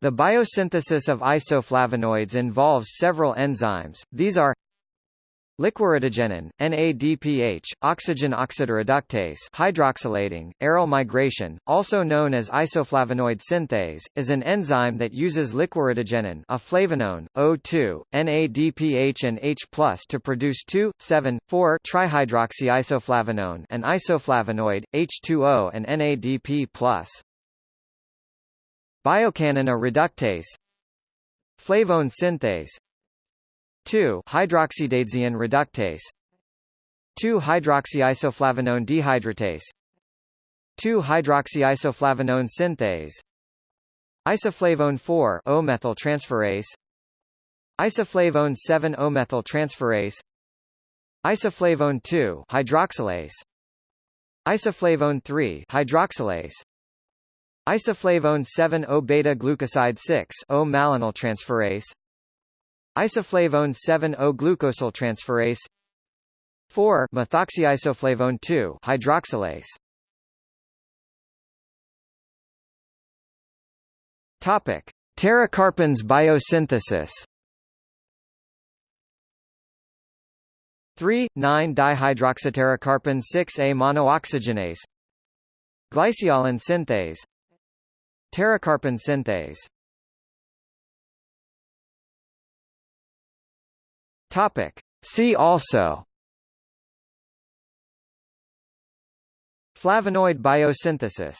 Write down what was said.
The biosynthesis of isoflavonoids involves several enzymes, these are Liquiritigenin, NADPH, oxygen oxidoreductase hydroxylating, aryl migration, also known as isoflavonoid synthase, is an enzyme that uses liquiritigenin a flavanone, O2, NADPH and H+, to produce 2,7,4-trihydroxyisoflavanone an isoflavonoid, H2O and NADP+. Biochanin-A reductase Flavone synthase 2 hydroxydaidzein reductase 2 hydroxyisoflavanone dehydratase 2 hydroxyisoflavanone synthase isoflavone 4 O-methyl transferase isoflavone 7 O-methyl transferase isoflavone 2 hydroxylase isoflavone 3 hydroxylase isoflavone 7 O-beta glucoside 6 O-malonyl transferase. Isoflavone 7-O glucosyltransferase 4 methoxyisoflavone 2 hydroxylase. Topic. Pterocarpans biosynthesis. 3 9 dihydroxypterocarpan 6A monooxygenase Glyceollin synthase Pterocarpan synthase. Topic. See also. Flavonoid biosynthesis